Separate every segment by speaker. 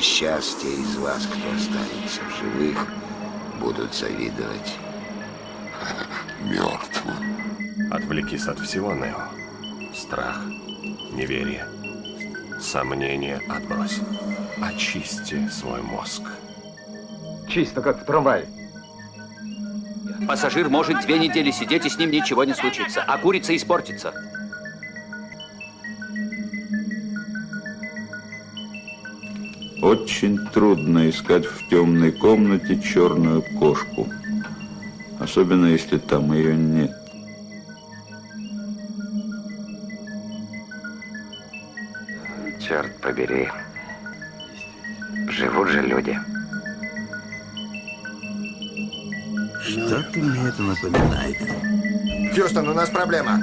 Speaker 1: Час те из вас, кто останется в живых, будут завидовать мертвым.
Speaker 2: Отвлекись от всего, Нео. Страх, неверие, сомнения отбрось. Очисти свой мозг.
Speaker 3: Чисто, как в трамвае.
Speaker 4: Пассажир может две недели сидеть, и с ним ничего не случится, а курица испортится.
Speaker 5: Очень трудно искать в темной комнате черную кошку. Особенно, если там ее нет.
Speaker 1: Черт побери. Живут же люди.
Speaker 6: Что-то мне это напоминает.
Speaker 3: Хьюстон, у нас проблема.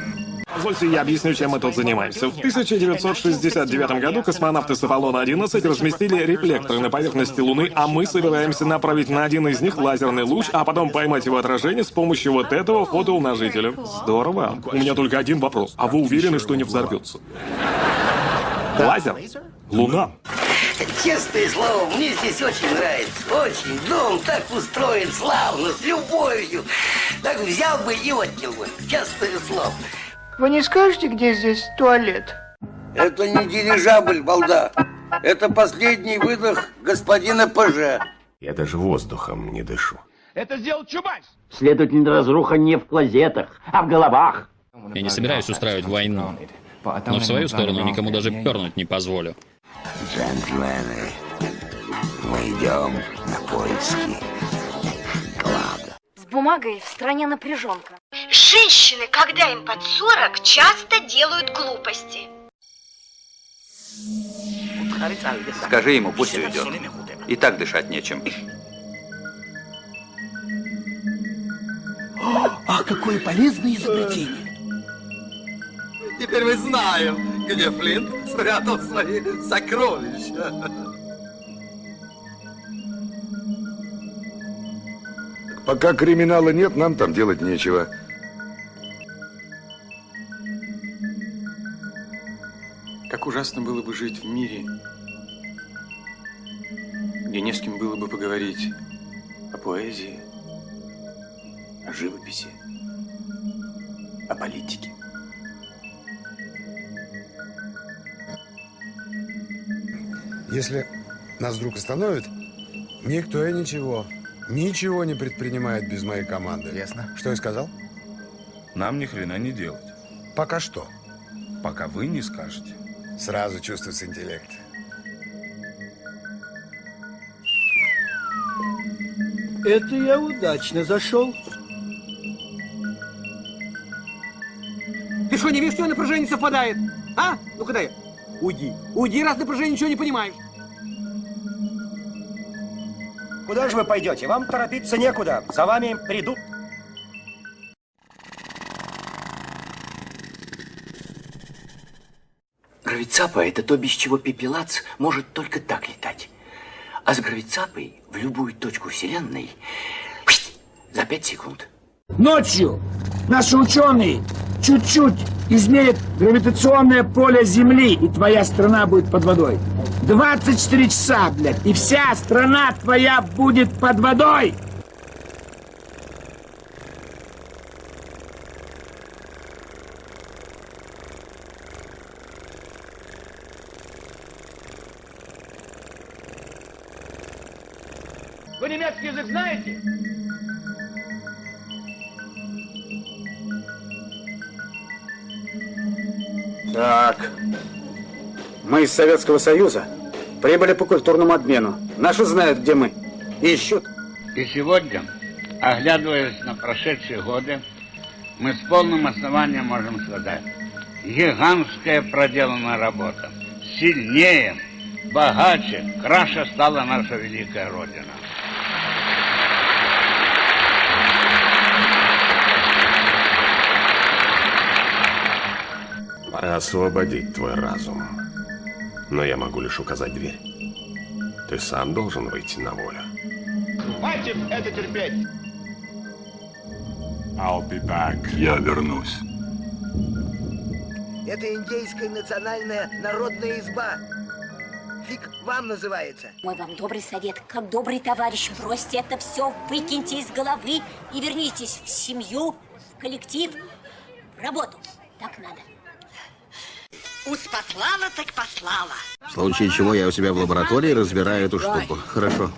Speaker 7: Позвольте, я объясню, чем мы тут занимаемся. В 1969 году космонавты с Аполлона-11 разместили рефлекторы на поверхности Луны, а мы собираемся направить на один из них лазерный луч, а потом поймать его отражение с помощью вот этого фотоумножителя. Здорово. У меня только один вопрос. А вы уверены, что не взорвется? Лазер? Луна?
Speaker 8: Честное слово, мне здесь очень нравится. Очень. Дом так устроен славно, с любовью. Так взял бы и отнял бы. Честное слово.
Speaker 9: Вы не скажете, где здесь туалет?
Speaker 8: Это не дирижабль, балда. Это последний выдох господина ПЖ.
Speaker 2: Я даже воздухом не дышу.
Speaker 3: Это сделал Чубайс.
Speaker 10: Следовательно, разруха не в клозетах, а в головах.
Speaker 11: Я не собираюсь устраивать войну. Но в свою сторону никому даже пернуть не позволю.
Speaker 1: Джентльмены, мы идем на поиски клада.
Speaker 12: С бумагой в стране напряженка.
Speaker 13: Женщины, когда им под 40, часто делают глупости.
Speaker 4: Скажи ему, пусть уйдет. И так дышать нечем.
Speaker 8: Ах, какое полезное изобретение.
Speaker 14: Теперь мы знаем, где Флинт спрятал свои сокровища.
Speaker 15: Пока криминала нет, нам там делать нечего.
Speaker 16: Ужасно было бы жить в мире, где не с кем было бы поговорить о поэзии, о живописи, о политике.
Speaker 15: Если нас вдруг остановят, никто и ничего, ничего не предпринимает без моей команды.
Speaker 6: Ясно.
Speaker 15: Что я сказал?
Speaker 5: Нам ни хрена не делать.
Speaker 15: Пока что.
Speaker 5: Пока вы не скажете.
Speaker 15: Сразу чувствуется интеллект.
Speaker 8: Это я удачно зашел.
Speaker 3: Ты что, не видишь, что напряжение совпадает? А? Ну-ка дай. Уйди. Уйди, раз напряжение ничего не понимаешь.
Speaker 17: Куда же вы пойдете? Вам торопиться некуда. За вами придут.
Speaker 8: Гравицапа – это то, без чего пепелац может только так летать. А с гравицапой в любую точку Вселенной за пять секунд.
Speaker 18: Ночью наши ученые чуть-чуть изменят гравитационное поле Земли, и твоя страна будет под водой. 24 часа, блядь, и вся страна твоя будет под водой!
Speaker 3: Вы немецкий язык знаете?
Speaker 19: Так. Мы из Советского Союза прибыли по культурному обмену. Наши знают, где мы. Ищут.
Speaker 20: И сегодня, оглядываясь на прошедшие годы, мы с полным основанием можем сказать, гигантская проделанная работа. Сильнее, богаче, краше стала наша великая Родина.
Speaker 2: Освободить твой разум. Но я могу лишь указать дверь. Ты сам должен выйти на волю.
Speaker 3: Хватит это терпеть.
Speaker 2: I'll be back. Я вернусь.
Speaker 8: Это индейская национальная народная изба. фиг вам называется.
Speaker 12: Мой вам добрый совет, как добрый товарищ, бросьте это все, выкиньте из головы и вернитесь в семью, в коллектив, в работу. Так надо.
Speaker 13: Уж послала, так послала.
Speaker 6: В случае чего я у себя в лаборатории разбираю эту штуку. Хорошо.